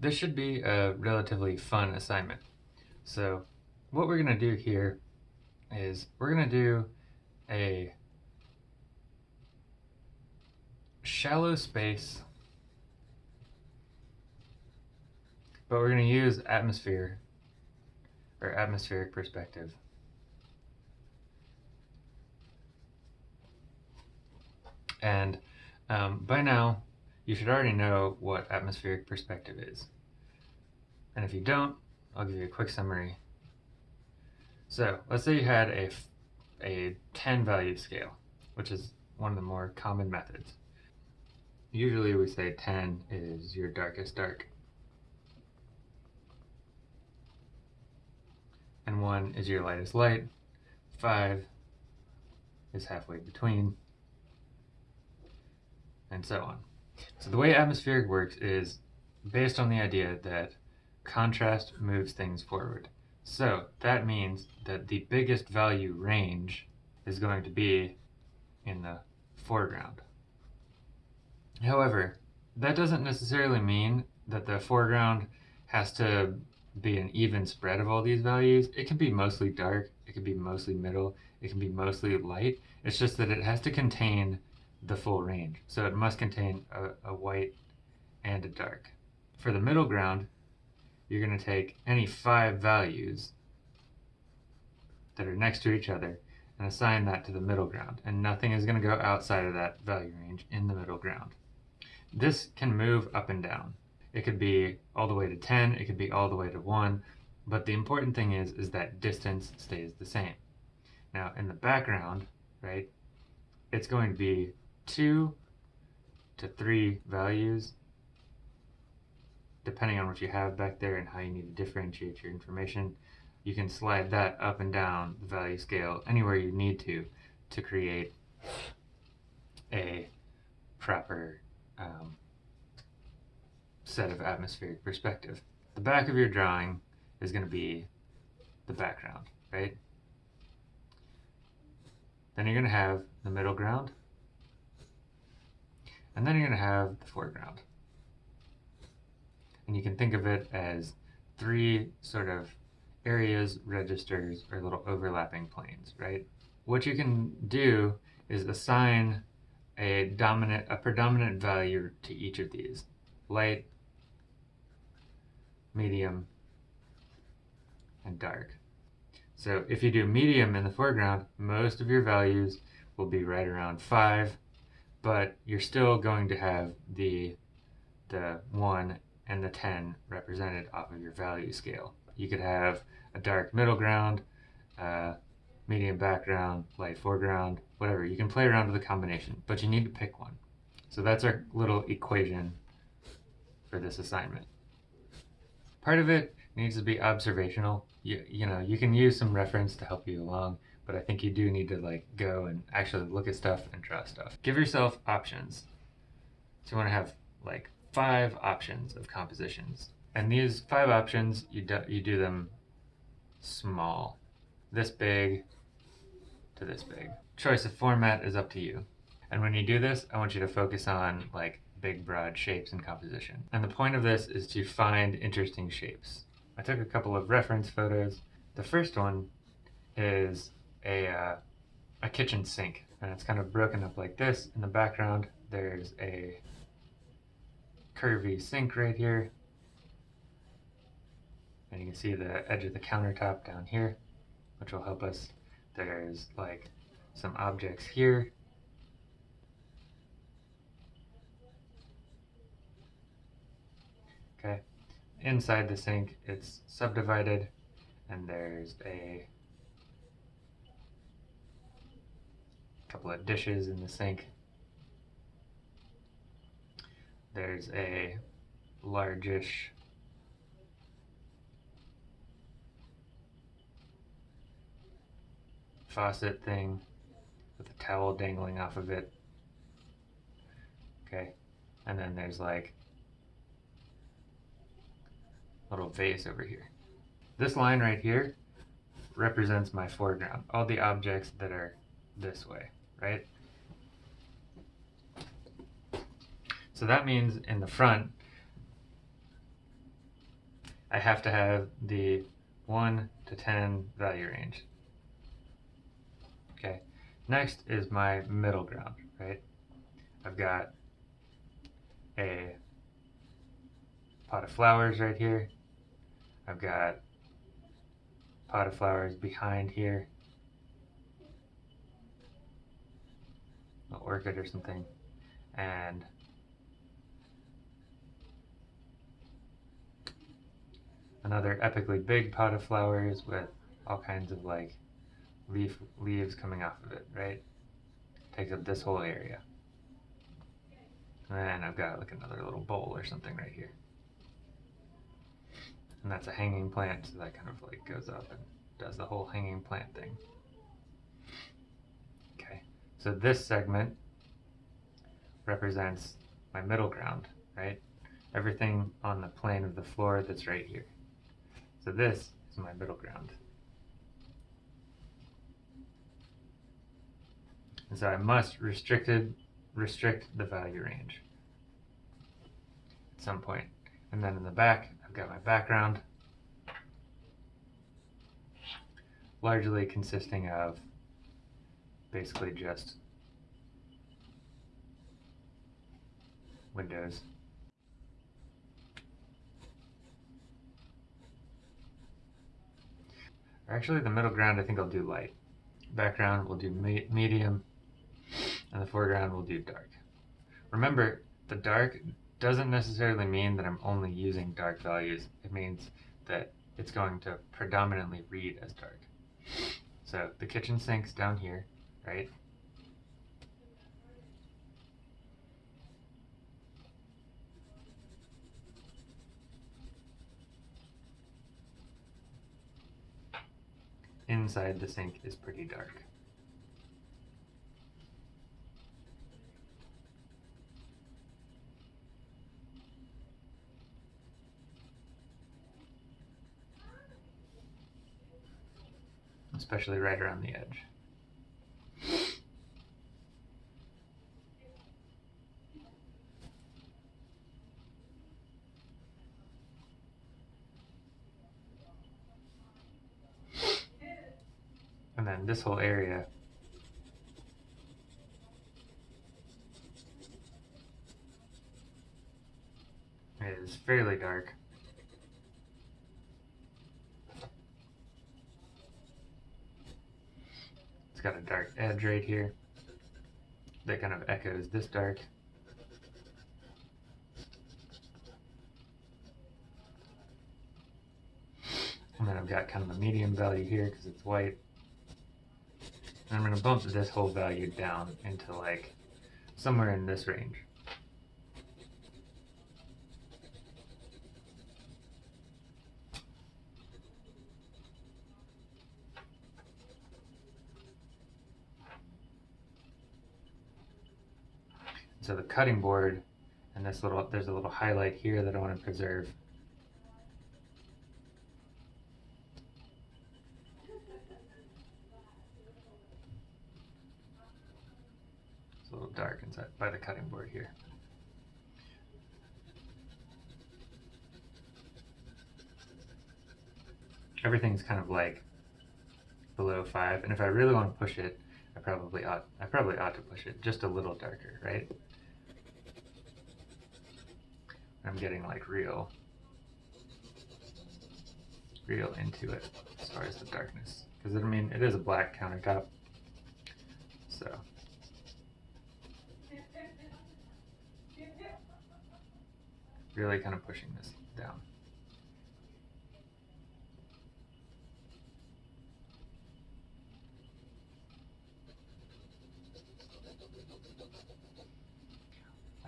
This should be a relatively fun assignment. So what we're going to do here is we're going to do a shallow space, but we're going to use atmosphere or atmospheric perspective. And um, by now, you should already know what atmospheric perspective is. And if you don't, I'll give you a quick summary. So let's say you had a, a 10 value scale, which is one of the more common methods. Usually we say 10 is your darkest dark. And 1 is your lightest light. 5 is halfway between. And so on. So the way atmospheric works is based on the idea that contrast moves things forward. So that means that the biggest value range is going to be in the foreground. However, that doesn't necessarily mean that the foreground has to be an even spread of all these values. It can be mostly dark, it can be mostly middle, it can be mostly light. It's just that it has to contain the full range. So it must contain a, a white and a dark. For the middle ground, you're going to take any five values that are next to each other and assign that to the middle ground. And nothing is going to go outside of that value range in the middle ground. This can move up and down. It could be all the way to 10, it could be all the way to 1, but the important thing is, is that distance stays the same. Now in the background, right, it's going to be two to three values depending on what you have back there and how you need to differentiate your information you can slide that up and down the value scale anywhere you need to to create a proper um, set of atmospheric perspective. The back of your drawing is going to be the background, right? Then you're going to have the middle ground, and then you're going to have the foreground. And you can think of it as three sort of areas, registers, or little overlapping planes, right? What you can do is assign a dominant, a predominant value to each of these. Light, medium, and dark. So if you do medium in the foreground, most of your values will be right around 5, but you're still going to have the, the 1 and the 10 represented off of your value scale. You could have a dark middle ground, uh, medium background, light foreground, whatever. You can play around with the combination, but you need to pick one. So that's our little equation for this assignment. Part of it needs to be observational. You, you know, you can use some reference to help you along, but I think you do need to like go and actually look at stuff and draw stuff. Give yourself options. So you want to have like five options of compositions. And these five options, you do, you do them small. This big to this big. Choice of format is up to you. And when you do this, I want you to focus on like big broad shapes and composition. And the point of this is to find interesting shapes. I took a couple of reference photos. The first one is a, uh, a kitchen sink and it's kind of broken up like this. In the background, there's a curvy sink right here. And you can see the edge of the countertop down here, which will help us. There's like some objects here. Okay, inside the sink, it's subdivided and there's a couple of dishes in the sink. There's a largish faucet thing with a towel dangling off of it. Okay, and then there's like a little vase over here. This line right here represents my foreground, all the objects that are this way, right? So that means in the front, I have to have the 1 to 10 value range. Okay, next is my middle ground, right? I've got a pot of flowers right here. I've got pot of flowers behind here. An orchid or something. And another epically big pot of flowers with all kinds of like leaf leaves coming off of it, right? Takes up this whole area. And I've got like another little bowl or something right here. And that's a hanging plant, so that kind of like goes up and does the whole hanging plant thing. So this segment represents my middle ground, right? Everything on the plane of the floor that's right here. So this is my middle ground. And so I must restricted restrict the value range at some point. And then in the back, I've got my background, largely consisting of basically just windows. Actually the middle ground I think I'll do light. Background we'll do me medium and the foreground we'll do dark. Remember, the dark doesn't necessarily mean that I'm only using dark values. It means that it's going to predominantly read as dark. So the kitchen sink's down here, right? Inside the sink is pretty dark. especially right around the edge. This whole area is fairly dark. It's got a dark edge right here that kind of echoes this dark. And then I've got kind of a medium value here because it's white. And I'm going to bump this whole value down into like somewhere in this range. So the cutting board and this little, there's a little highlight here that I want to preserve. It's a little dark inside by the cutting board here. Everything's kind of like below five, and if I really want to push it, I probably ought I probably ought to push it just a little darker, right? I'm getting like real, real into it as far as the darkness. Because I mean, it is a black countertop, so. Really kind of pushing this down.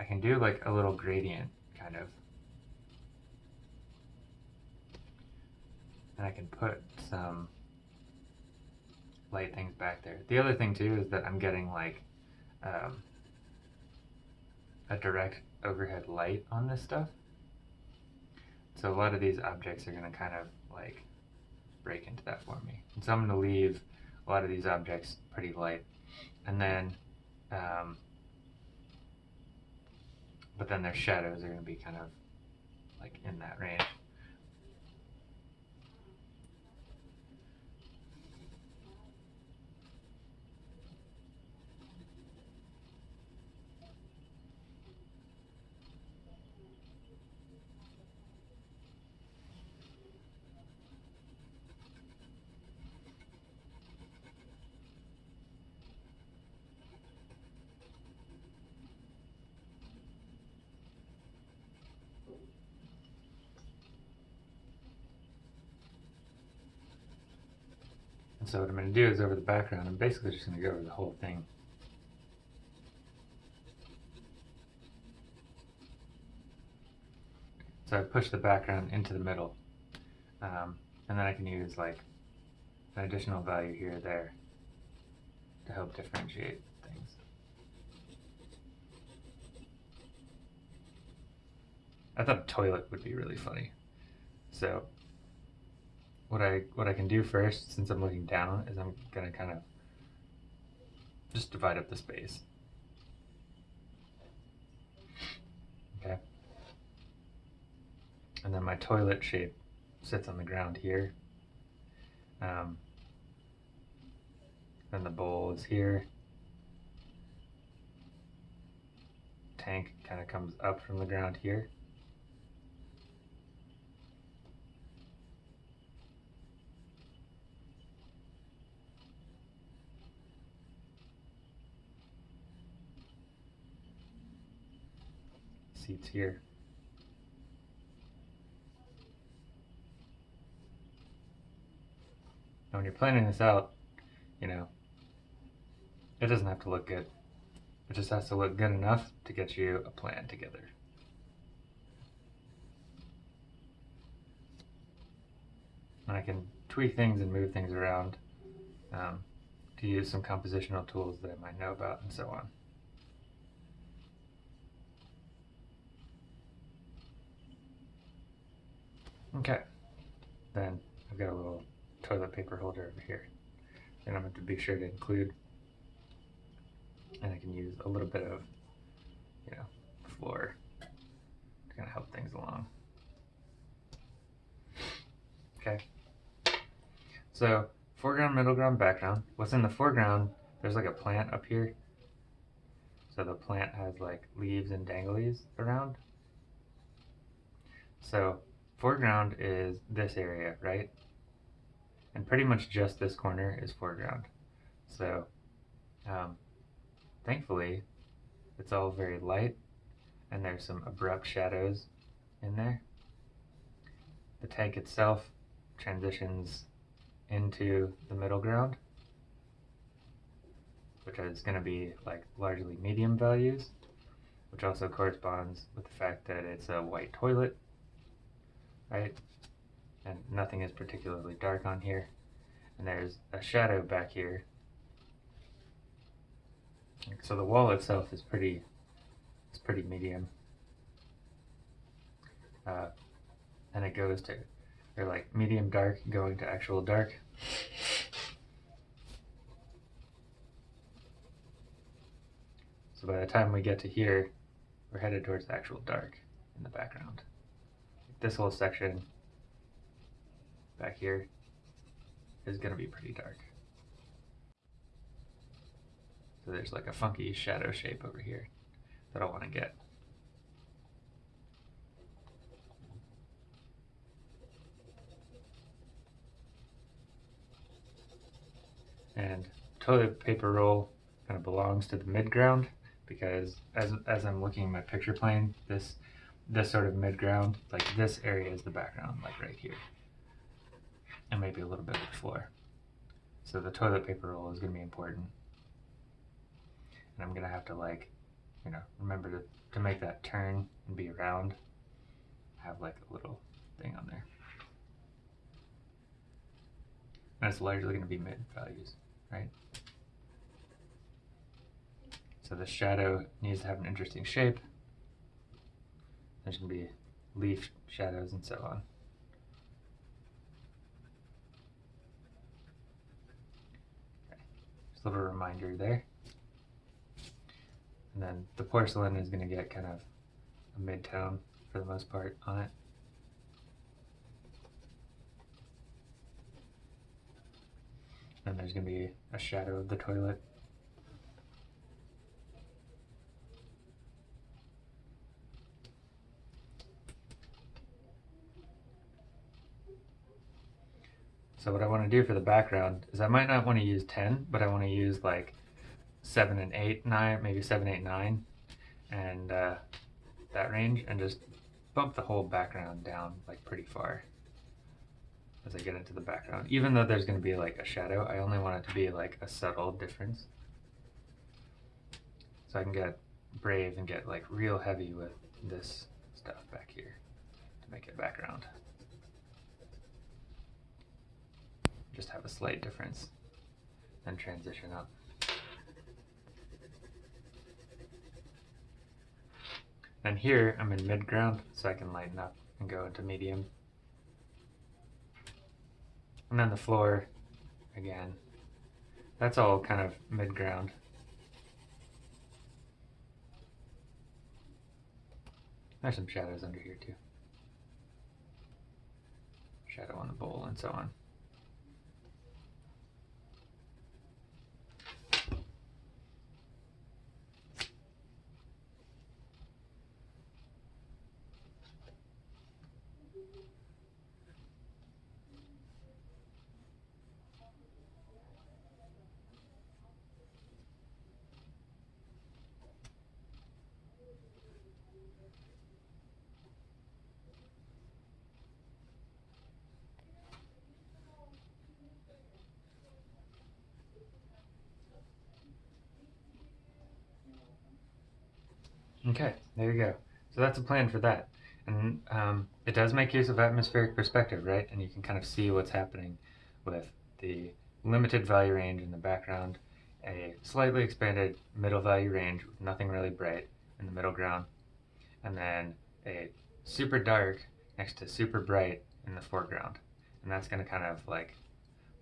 I can do like a little gradient kind of. And I can put some light things back there. The other thing too is that I'm getting like um, a direct overhead light on this stuff. So a lot of these objects are going to kind of like break into that for me. And so I'm going to leave a lot of these objects pretty light. And then um, but then their shadows are going to be kind of like in that range. So what I'm going to do is over the background, I'm basically just going to go over the whole thing. So I push the background into the middle. Um, and then I can use like an additional value here or there to help differentiate things. I thought toilet would be really funny. So what I what I can do first, since I'm looking down, is I'm gonna kind of just divide up the space. Okay. And then my toilet shape sits on the ground here. Um, then the bowl is here. Tank kind of comes up from the ground here. Seats here. Now when you're planning this out, you know, it doesn't have to look good. It just has to look good enough to get you a plan together. And I can tweak things and move things around um, to use some compositional tools that I might know about and so on. Okay, then I've got a little toilet paper holder over here. And I'm going to be sure to include, and I can use a little bit of, you know, floor to kind of help things along. Okay. So foreground, middle ground, background. What's in the foreground, there's like a plant up here. So the plant has like leaves and danglies around. So foreground is this area, right? and pretty much just this corner is foreground. So um, thankfully it's all very light and there's some abrupt shadows in there. The tank itself transitions into the middle ground which is going to be like largely medium values which also corresponds with the fact that it's a white toilet right and nothing is particularly dark on here. And there's a shadow back here. So the wall itself is pretty, it's pretty medium. Uh, and it goes to, they're like medium dark going to actual dark. So by the time we get to here, we're headed towards the actual dark in the background. This whole section back here is going to be pretty dark. So there's like a funky shadow shape over here that I want to get. And toilet paper roll kind of belongs to the midground because as, as I'm looking at my picture plane, this this sort of midground, like this area is the background, like right here and maybe a little bit of the floor. So the toilet paper roll is going to be important. And I'm going to have to like, you know, remember to, to make that turn and be around. Have like a little thing on there. And it's largely going to be mid values, right? So the shadow needs to have an interesting shape. There's going to be leaf shadows and so on. Just a little reminder there. And then the porcelain is going to get kind of a mid-tone for the most part on it. And there's going to be a shadow of the toilet. So what I want to do for the background is I might not want to use 10, but I want to use like 7 and 8, 9, maybe 7, 8, 9, and uh, that range, and just bump the whole background down like pretty far. as I get into the background. Even though there's going to be like a shadow, I only want it to be like a subtle difference. So I can get brave and get like real heavy with this stuff back here to make it background. Just have a slight difference, and transition up. And here I'm in mid ground, so I can lighten up and go into medium. And then the floor, again, that's all kind of mid ground. There's some shadows under here too. Shadow on the bowl and so on. Okay, there you go. So that's a plan for that. And um, it does make use of atmospheric perspective, right? And you can kind of see what's happening with the limited value range in the background, a slightly expanded middle value range with nothing really bright in the middle ground, and then a super dark next to super bright in the foreground. And that's going to kind of like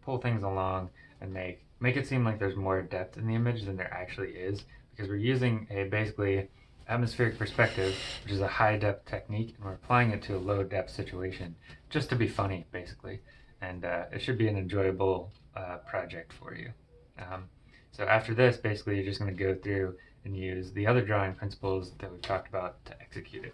pull things along and make make it seem like there's more depth in the image than there actually is because we're using a basically atmospheric perspective, which is a high depth technique, and we're applying it to a low depth situation just to be funny, basically. And uh, it should be an enjoyable uh, project for you. Um, so after this, basically, you're just going to go through and use the other drawing principles that we've talked about to execute it.